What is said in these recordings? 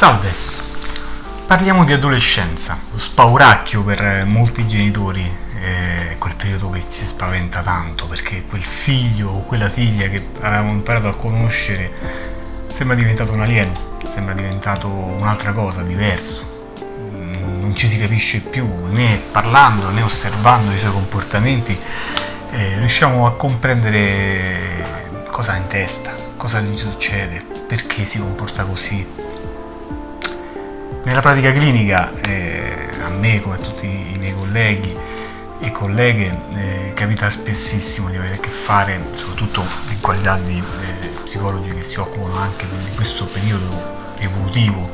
Salve! Parliamo di adolescenza, lo spauracchio per molti genitori, è quel periodo che ci spaventa tanto perché quel figlio o quella figlia che avevamo imparato a conoscere sembra diventato un alieno, sembra diventato un'altra cosa, diverso, non ci si capisce più né parlando né osservando i suoi comportamenti, eh, riusciamo a comprendere cosa ha in testa, cosa gli succede, perché si comporta così, nella pratica clinica eh, a me come a tutti i miei colleghi e colleghe eh, capita spessissimo di avere a che fare, soprattutto in qualità di eh, psicologi che si occupano anche di questo periodo evolutivo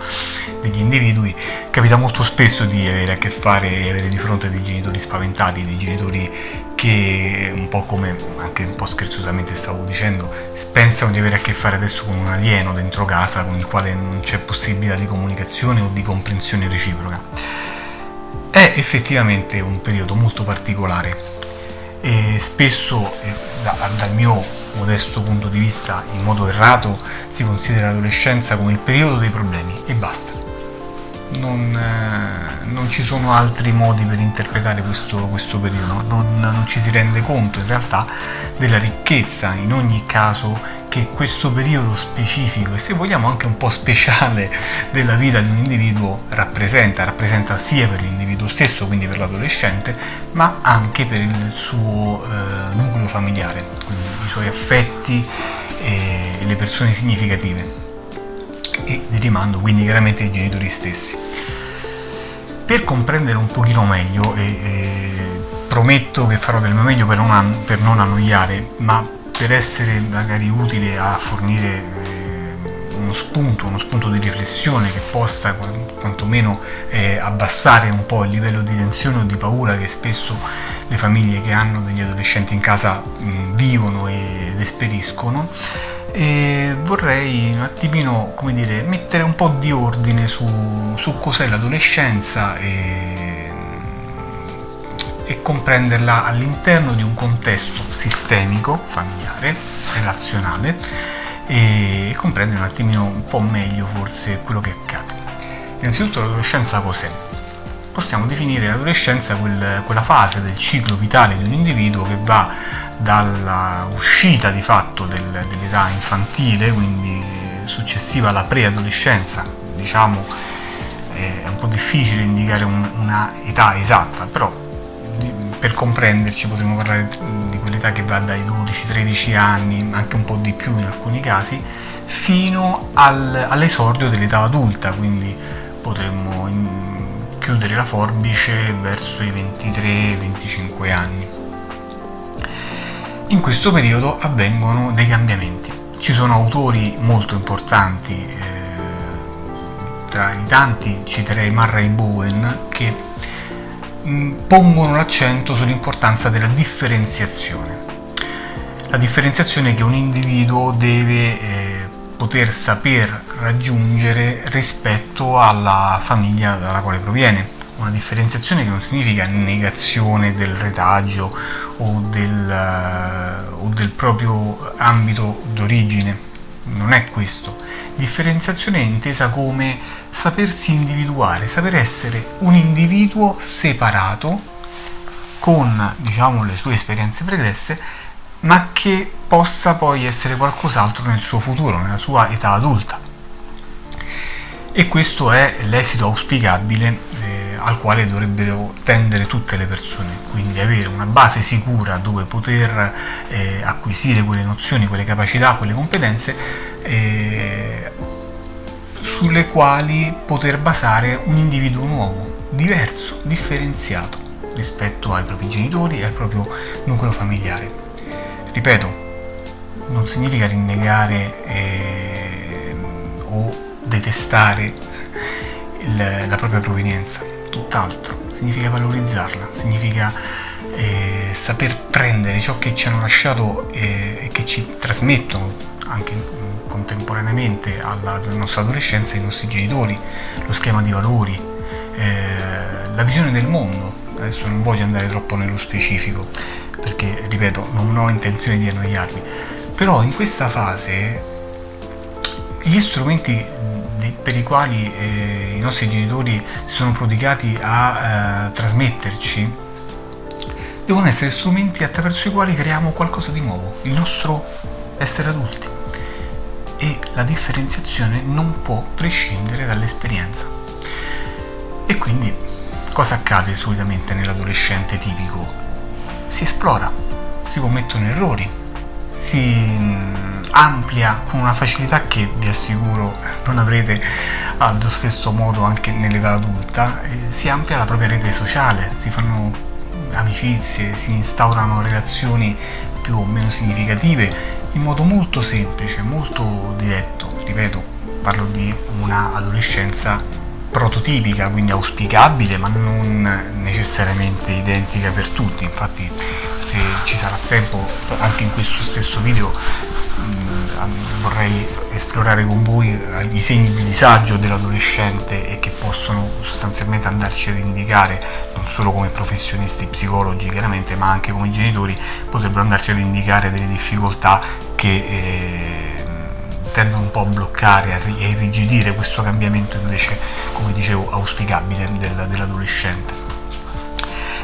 degli individui, capita molto spesso di avere a che fare e avere di fronte dei genitori spaventati, dei genitori che un po' come anche un po' scherzosamente stavo dicendo, pensano di avere a che fare adesso con un alieno dentro casa con il quale non c'è possibilità di comunicazione o di comprensione reciproca. È effettivamente un periodo molto particolare e spesso eh, dal mio modesto punto di vista, in modo errato, si considera l'adolescenza come il periodo dei problemi e basta. Non, eh, non ci sono altri modi per interpretare questo, questo periodo, non, non ci si rende conto in realtà della ricchezza in ogni caso che questo periodo specifico e se vogliamo anche un po' speciale della vita di un individuo rappresenta, rappresenta sia per l'individuo stesso, quindi per l'adolescente, ma anche per il suo eh, nucleo familiare, quindi i suoi affetti e le persone significative e di rimando quindi chiaramente i genitori stessi. Per comprendere un pochino meglio e, e prometto che farò del mio meglio per non, per non annoiare, ma per essere magari utile a fornire eh, uno spunto, uno spunto di riflessione che possa quantomeno eh, abbassare un po' il livello di tensione o di paura che spesso le famiglie che hanno degli adolescenti in casa mh, vivono ed esperiscono e vorrei un attimino come dire mettere un po' di ordine su, su cos'è l'adolescenza e e comprenderla all'interno di un contesto sistemico, familiare, relazionale e comprendere un attimino un po' meglio forse quello che accade. Innanzitutto l'adolescenza cos'è? Possiamo definire l'adolescenza quel, quella fase del ciclo vitale di un individuo che va dalla uscita di fatto del, dell'età infantile, quindi successiva alla preadolescenza, diciamo è un po' difficile indicare un, una età esatta, però per comprenderci potremmo parlare di quell'età che va dai 12-13 anni, anche un po' di più in alcuni casi, fino al, all'esordio dell'età adulta, quindi potremmo chiudere la forbice verso i 23-25 anni. In questo periodo avvengono dei cambiamenti. Ci sono autori molto importanti, eh, tra i tanti citerei Murray Bowen, che pongono l'accento sull'importanza della differenziazione. La differenziazione che un individuo deve eh, poter saper raggiungere rispetto alla famiglia dalla quale proviene. Una differenziazione che non significa negazione del retaggio o del, uh, o del proprio ambito d'origine, non è questo. Differenziazione è intesa come sapersi individuare, saper essere un individuo separato con diciamo, le sue esperienze pregresse, ma che possa poi essere qualcos'altro nel suo futuro, nella sua età adulta. E questo è l'esito auspicabile eh, al quale dovrebbero tendere tutte le persone, quindi avere una base sicura dove poter eh, acquisire quelle nozioni, quelle capacità, quelle competenze eh, sulle quali poter basare un individuo nuovo, diverso, differenziato rispetto ai propri genitori e al proprio nucleo familiare. Ripeto, non significa rinnegare eh, o detestare il, la propria provenienza, tutt'altro, significa valorizzarla, significa eh, saper prendere ciò che ci hanno lasciato eh, e che ci trasmettono anche contemporaneamente alla nostra adolescenza i nostri genitori, lo schema di valori, eh, la visione del mondo. Adesso non voglio andare troppo nello specifico perché, ripeto, non ho intenzione di annoiarvi, però in questa fase gli strumenti per i quali eh, i nostri genitori si sono prodigati a eh, trasmetterci devono essere strumenti attraverso i quali creiamo qualcosa di nuovo, il nostro essere adulti. E la differenziazione non può prescindere dall'esperienza. E quindi cosa accade solitamente nell'adolescente tipico? Si esplora, si commettono errori, si amplia con una facilità che vi assicuro non avrete allo stesso modo anche nell'età adulta, eh, si amplia la propria rete sociale, si fanno amicizie, si instaurano relazioni più o meno significative in modo molto semplice, molto diretto, ripeto, parlo di una adolescenza prototipica, quindi auspicabile, ma non necessariamente identica per tutti. Infatti, se ci sarà tempo, anche in questo stesso video mh, vorrei esplorare con voi eh, i segni di disagio dell'adolescente e che possono sostanzialmente andarci ad indicare non solo come professionisti psicologi chiaramente ma anche come genitori potrebbero andarci ad indicare delle difficoltà che eh, tendono un po' a bloccare e irrigidire questo cambiamento invece come dicevo auspicabile del, dell'adolescente.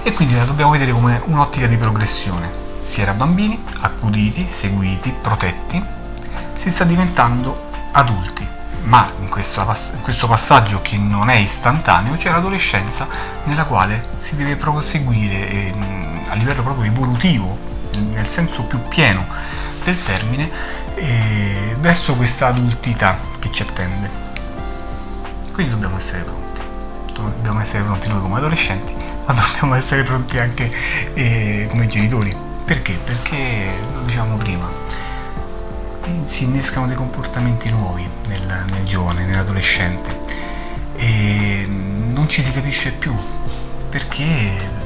E quindi la dobbiamo vedere come un'ottica di progressione. Si era bambini, accuditi, seguiti, protetti, si sta diventando adulti, ma in questo, in questo passaggio che non è istantaneo c'è l'adolescenza nella quale si deve proseguire eh, a livello proprio evolutivo, nel senso più pieno del termine, eh, verso questa adultità che ci attende. Quindi dobbiamo essere pronti, dobbiamo essere pronti noi come adolescenti, ma dobbiamo essere pronti anche eh, come genitori perché? Perché, lo diciamo prima, si innescano dei comportamenti nuovi nel, nel giovane, nell'adolescente e non ci si capisce più perché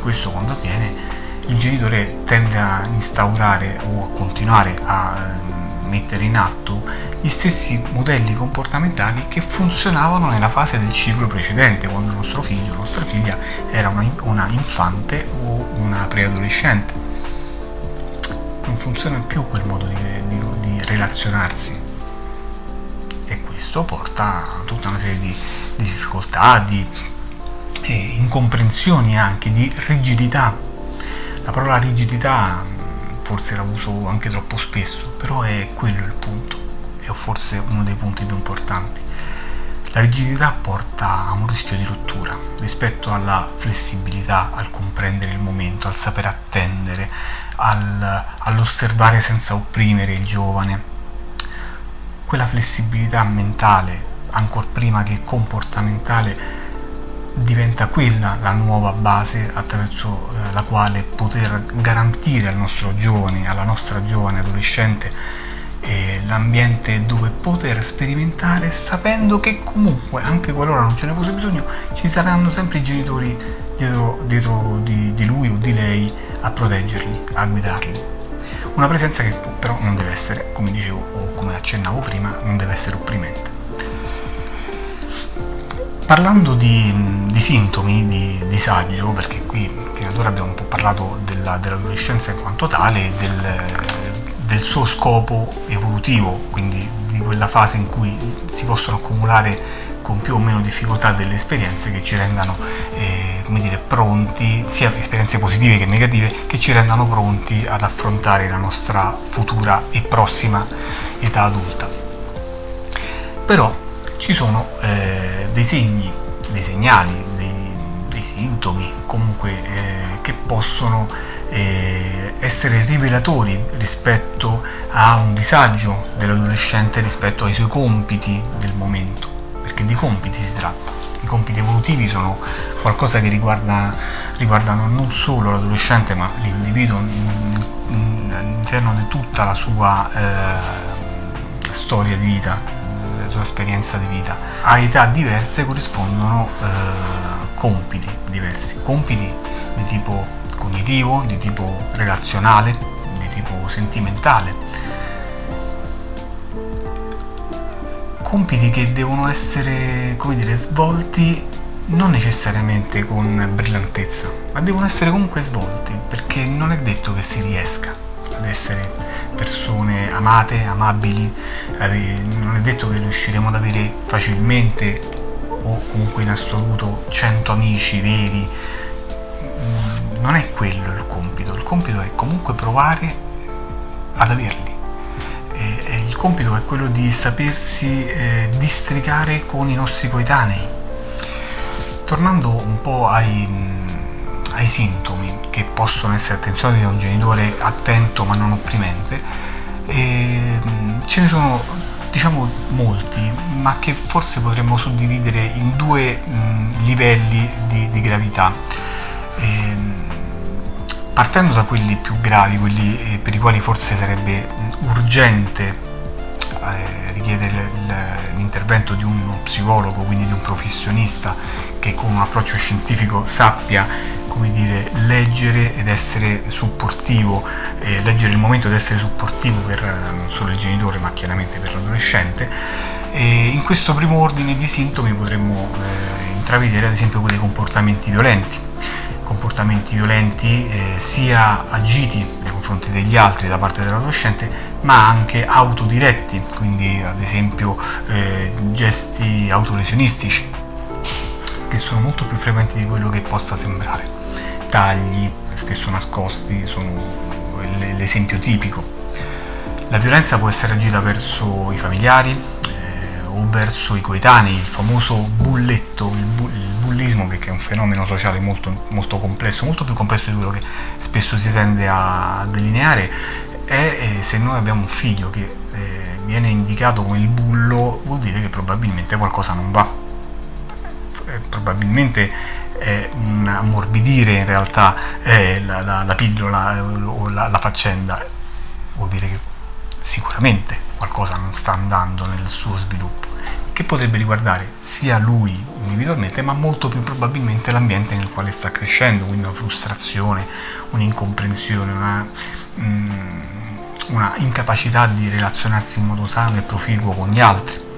questo quando avviene il genitore tende a instaurare o a continuare a mettere in atto gli stessi modelli comportamentali che funzionavano nella fase del ciclo precedente, quando il nostro figlio o nostra figlia era una, una infante o una preadolescente. Non funziona più quel modo di, di, di relazionarsi e questo porta a tutta una serie di, di difficoltà, di eh, incomprensioni anche, di rigidità. La parola rigidità forse la uso anche troppo spesso, però è quello il punto, è forse uno dei punti più importanti. La rigidità porta a un rischio di rottura rispetto alla flessibilità, al comprendere il momento, al saper attendere, al, all'osservare senza opprimere il giovane. Quella flessibilità mentale, ancora prima che comportamentale, diventa quella la nuova base attraverso eh, la quale poter garantire al nostro giovane, alla nostra giovane adolescente eh, l'ambiente dove poter sperimentare sapendo che comunque anche qualora non ce ne fosse bisogno ci saranno sempre i genitori dietro, dietro di, di lui o di lei a proteggerli, a guidarli. Una presenza che però non deve essere, come dicevo o come accennavo prima, non deve essere opprimente. Parlando di, di sintomi di disagio, perché qui fino ad ora abbiamo un po' parlato dell'adolescenza in quanto tale, del, del suo scopo evolutivo, quindi di quella fase in cui si possono accumulare con più o meno difficoltà delle esperienze che ci rendano eh, come dire, pronti, sia esperienze positive che negative, che ci rendano pronti ad affrontare la nostra futura e prossima età adulta. Però ci sono eh, dei segni, dei segnali, dei, dei sintomi comunque eh, che possono eh, essere rivelatori rispetto a un disagio dell'adolescente rispetto ai suoi compiti del momento, perché di compiti si tratta. I compiti evolutivi sono qualcosa che riguarda, riguardano non solo l'adolescente ma l'individuo all'interno di tutta la sua eh, storia di vita, sua esperienza di vita. A età diverse corrispondono eh, compiti diversi, compiti di tipo cognitivo, di tipo relazionale, di tipo sentimentale. Compiti che devono essere, come dire, svolti non necessariamente con brillantezza, ma devono essere comunque svolti, perché non è detto che si riesca ad essere persone amate, amabili, non è detto che riusciremo ad avere facilmente o comunque in assoluto 100 amici veri, mm, non è quello il compito, il compito è comunque provare ad averli. Il compito è quello di sapersi eh, districare con i nostri coetanei. Tornando un po' ai, mm, ai sintomi che possono essere attenzionati da un genitore attento ma non opprimente, e, ce ne sono diciamo molti, ma che forse potremmo suddividere in due mh, livelli di, di gravità. E, partendo da quelli più gravi, quelli eh, per i quali forse sarebbe urgente eh, richiedere l'intervento di uno psicologo, quindi di un professionista che con un approccio scientifico sappia come dire, leggere ed essere supportivo, eh, leggere il momento ed essere supportivo per eh, non solo il genitore ma chiaramente per l'adolescente. In questo primo ordine di sintomi potremmo eh, intravedere ad esempio quelli comportamenti violenti, comportamenti violenti eh, sia agiti confronti degli altri da parte dell'adolescente ma anche autodiretti, quindi ad esempio eh, gesti autoresionistici che sono molto più frequenti di quello che possa sembrare tagli spesso nascosti sono l'esempio tipico. La violenza può essere agita verso i familiari o verso i coetanei, il famoso bulletto, il, bu il bullismo che è un fenomeno sociale molto, molto, complesso, molto più complesso di quello che spesso si tende a delineare, è eh, se noi abbiamo un figlio che eh, viene indicato come il bullo vuol dire che probabilmente qualcosa non va. Eh, probabilmente è un ammorbidire in realtà eh, la, la, la, pillola eh, o la, la faccenda, vuol dire che sicuramente qualcosa non sta andando nel suo sviluppo, che potrebbe riguardare sia lui individualmente, ma molto più probabilmente l'ambiente nel quale sta crescendo, quindi una frustrazione, un'incomprensione, una, mm, una incapacità di relazionarsi in modo sano e proficuo con gli altri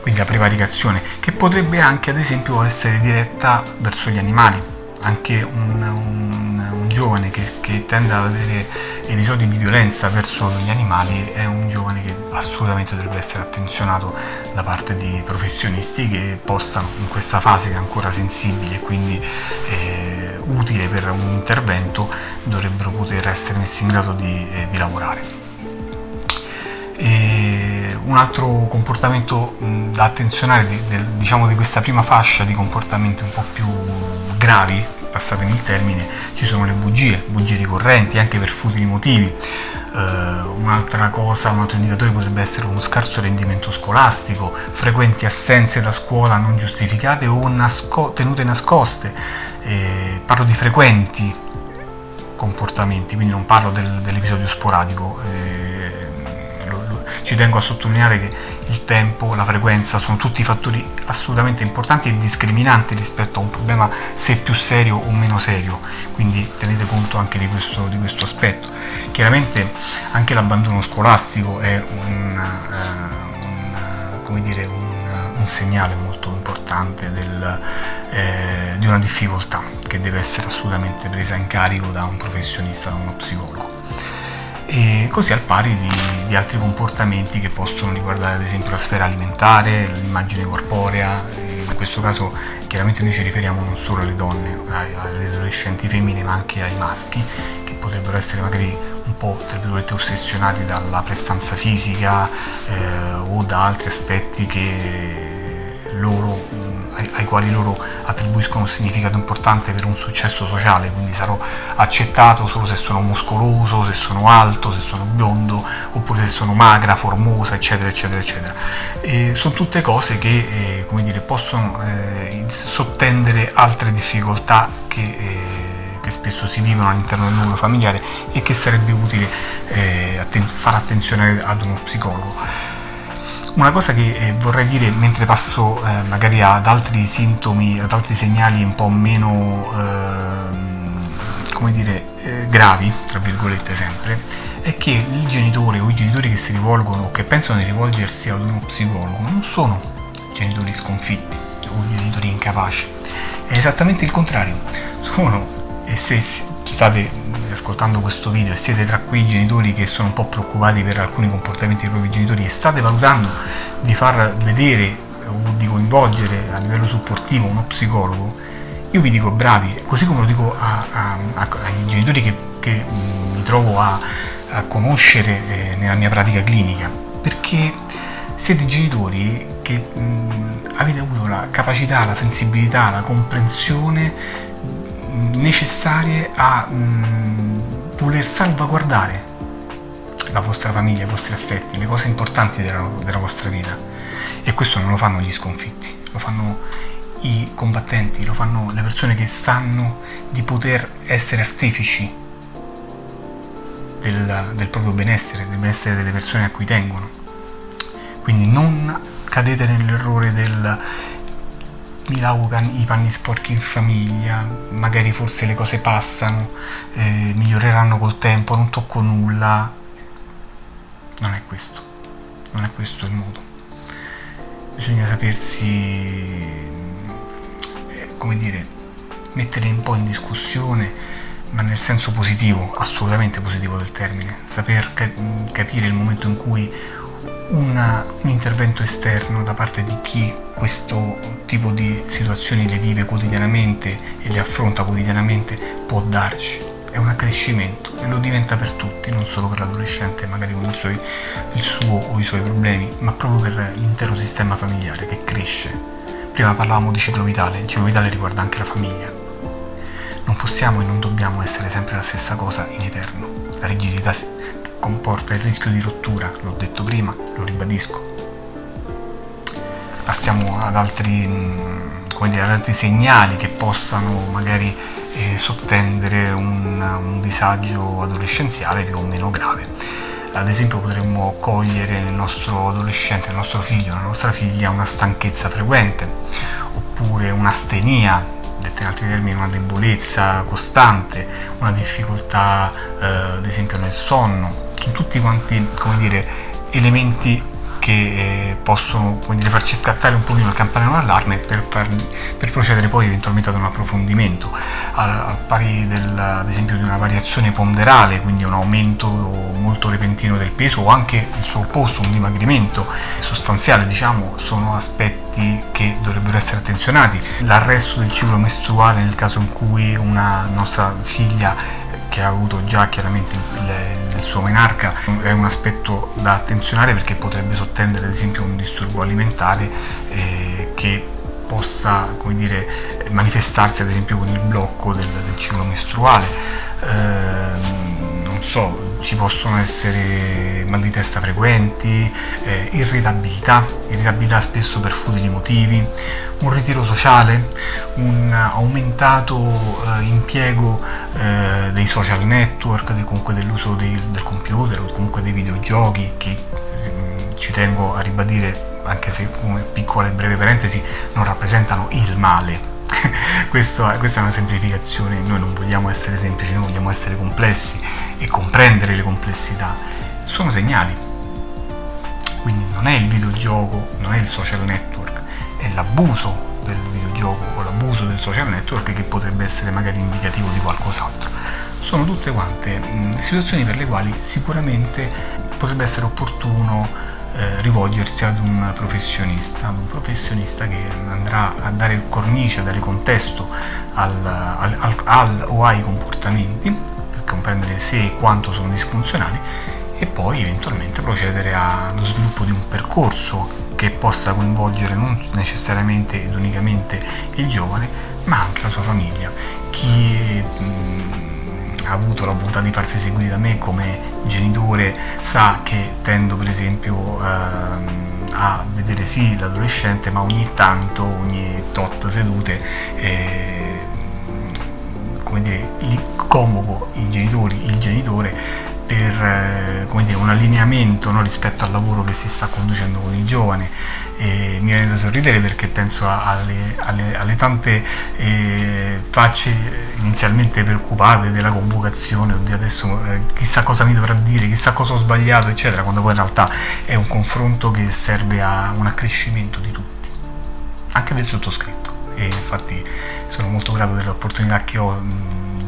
quindi la prevaricazione, che potrebbe anche ad esempio essere diretta verso gli animali. Anche un, un, un giovane che, che, tende ad avere episodi di violenza verso gli animali è un giovane che assolutamente dovrebbe essere attenzionato da parte di professionisti che possano in questa fase che è ancora sensibile e quindi eh, utile per un intervento dovrebbero poter essere messi in grado di, eh, di lavorare. E un altro comportamento da attenzionare diciamo, di questa prima fascia di comportamenti un po' più gravi, passatemi il termine, ci sono le bugie, bugie ricorrenti anche per futili motivi. Uh, un'altra cosa, un altro indicatore potrebbe essere uno scarso rendimento scolastico, frequenti assenze da scuola non giustificate o nasco tenute nascoste. Eh, parlo di frequenti comportamenti, quindi non parlo del, dell'episodio sporadico. Eh, ci tengo a sottolineare che il tempo, la frequenza sono tutti fattori assolutamente importanti e discriminanti rispetto a un problema se più serio o meno serio, quindi tenete conto anche di questo, di questo aspetto. Chiaramente anche l'abbandono scolastico è un, uh, un, dire, un, un, segnale molto importante del, eh, di una difficoltà che deve essere assolutamente presa in carico da un professionista, da uno psicologo e così al pari di, di, altri comportamenti che possono riguardare ad esempio la sfera alimentare, l'immagine corporea, in questo caso chiaramente noi ci riferiamo non solo alle donne, alle adolescenti femmine ma anche ai maschi che potrebbero essere magari un po' tra virgolette ossessionati dalla prestanza fisica eh, o da altri aspetti che loro ai, quali loro attribuiscono un significato importante per un successo sociale, quindi sarò accettato solo se sono muscoloso, se sono alto, se sono biondo, oppure se sono magra, formosa, eccetera, eccetera, eccetera. E sono tutte cose che, eh, come dire, possono eh, sottendere altre difficoltà che, eh, che spesso si vivono all'interno del nucleo familiare e che sarebbe utile eh, atten fare attenzione ad uno psicologo. Una cosa che eh, vorrei dire mentre passo eh, magari ad altri sintomi, ad altri segnali un po' meno, eh, come dire, eh, gravi, tra virgolette sempre, è che il genitore o i genitori che si rivolgono o che pensano di rivolgersi ad uno psicologo non sono genitori sconfitti o genitori incapaci, è esattamente il contrario, sono, e se state ascoltando questo video e siete tra quei genitori che sono un po' preoccupati per alcuni comportamenti dei propri genitori e state valutando di far vedere o di coinvolgere a livello supportivo uno psicologo, io vi dico bravi, così come lo dico a, a, a, ai genitori che, che mi trovo a, conoscere eh, nella mia pratica clinica, perché siete genitori che mh, avete avuto la capacità, la sensibilità, la comprensione necessarie a mh, voler salvaguardare la vostra famiglia, i vostri affetti, le cose importanti della, della vostra vita. E questo non lo fanno gli sconfitti, lo fanno i combattenti, lo fanno le persone che sanno di poter essere artefici del, del proprio benessere, del benessere delle persone a cui tengono. Quindi non cadete nell'errore del mi lavo i panni sporchi in famiglia, magari forse le cose passano, eh, miglioreranno col tempo, non tocco nulla. Non è questo, non è questo il modo. Bisogna sapersi, eh, come dire, mettere un po' in discussione, ma nel senso positivo, assolutamente positivo del termine, saper capire il momento in cui una, un intervento esterno da parte di chi questo tipo di situazioni le vive quotidianamente e le affronta quotidianamente può darci. È un accrescimento e lo diventa per tutti, non solo per l'adolescente magari con il suo, il suo o i suoi problemi, ma proprio per l'intero sistema familiare che cresce. Prima parlavamo di ciclo vitale, il ciclo vitale riguarda anche la famiglia. Non possiamo e non dobbiamo essere sempre la stessa cosa in eterno. La rigidità comporta il rischio di rottura, l'ho detto prima, lo ribadisco. Passiamo ad altri, mm, dire, ad altri segnali che possano magari eh, sottendere un, un disagio adolescenziale più o meno grave. Ad esempio potremmo cogliere nel nostro adolescente, nel nostro figlio, nella nostra figlia una stanchezza frequente, oppure un'astenia, detta in altri termini una debolezza costante, una difficoltà eh, ad esempio nel sonno, sono tutti quanti, come dire, elementi che eh, possono dire, farci scattare un pochino il campanello d'allarme per, per, procedere poi eventualmente ad un approfondimento, al, pari del, ad esempio di una variazione ponderale, quindi un aumento molto repentino del peso o anche il suo opposto, un dimagrimento sostanziale, diciamo, sono aspetti che dovrebbero essere attenzionati. L'arresto del ciclo mestruale nel caso in cui una nostra figlia che ha avuto già chiaramente il, il, suo menarca è un aspetto da attenzionare perché potrebbe sottendere ad esempio un disturbo alimentare eh, che possa dire, manifestarsi ad esempio con il blocco del, del ciclo mestruale. Eh, non so ci possono essere mal di testa frequenti, eh, irritabilità, irritabilità spesso per futili motivi, un ritiro sociale, un aumentato eh, impiego eh, dei social network, comunque dell'uso del computer o comunque dei videogiochi che mm, ci tengo a ribadire anche se come piccola e breve parentesi non rappresentano il male Questo, questa è una semplificazione, noi non vogliamo essere semplici, noi vogliamo essere complessi e comprendere le complessità. Sono segnali, quindi non è il videogioco, non è il social network, è l'abuso del videogioco o l'abuso del social network che potrebbe essere magari indicativo di qualcos'altro. Sono tutte quante mh, situazioni per le quali sicuramente potrebbe essere opportuno eh, rivolgersi ad un professionista, un professionista che andrà a dare cornice, a dare contesto al, al, al, al o ai comportamenti per comprendere se e quanto sono disfunzionali e poi eventualmente procedere allo sviluppo di un percorso che possa coinvolgere non necessariamente ed unicamente il giovane ma anche la sua famiglia. Chi mh, ha avuto la bontà di farsi seguire da me come genitore sa che tendo per esempio ehm, a vedere sì l'adolescente ma ogni tanto, ogni tot sedute eh, come dire, convoco i genitori, il genitore per eh, dire, un allineamento no, rispetto al lavoro che si sta conducendo con i giovani. E mi viene da sorridere perché penso alle, alle, alle tante eh, facce inizialmente preoccupate della convocazione oddio adesso eh, chissà cosa mi dovrà dire chissà cosa ho sbagliato eccetera quando poi in realtà è un confronto che serve a un accrescimento di tutti anche del sottoscritto. E infatti sono molto grato dell'opportunità che ho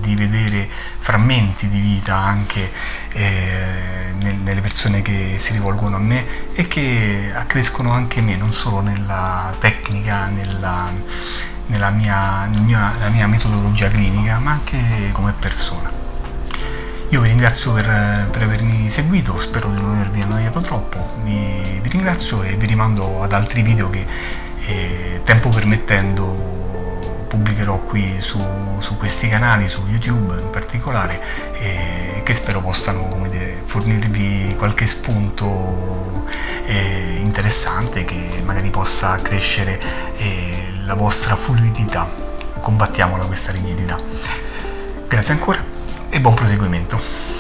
di vedere frammenti di vita anche eh, nelle persone che si rivolgono a me e che accrescono anche me, non solo nella tecnica, nella, nella mia, mia, mia metodologia clinica, ma anche come persona. Io vi ringrazio per, per, avermi seguito, spero di non avervi annoiato troppo, vi, vi ringrazio e vi rimando ad altri video che eh, tempo permettendo pubblicherò qui su, su, questi canali, su YouTube in particolare, eh, che spero possano dire, fornirvi qualche spunto eh, interessante che magari possa accrescere eh, la vostra fluidità. Combattiamola questa rigidità. Grazie ancora e buon proseguimento.